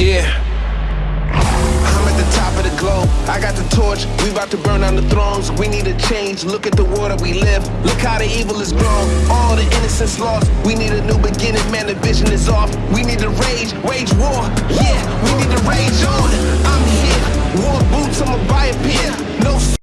Yeah. I'm at the top of the globe. I got the torch. We about to burn down the thrones. We need a change. Look at the world that we live. Look how the evil is grown. All the innocence lost. We need a new beginning. Man, the vision is off. We need to rage. Wage war. Yeah, we need to rage on.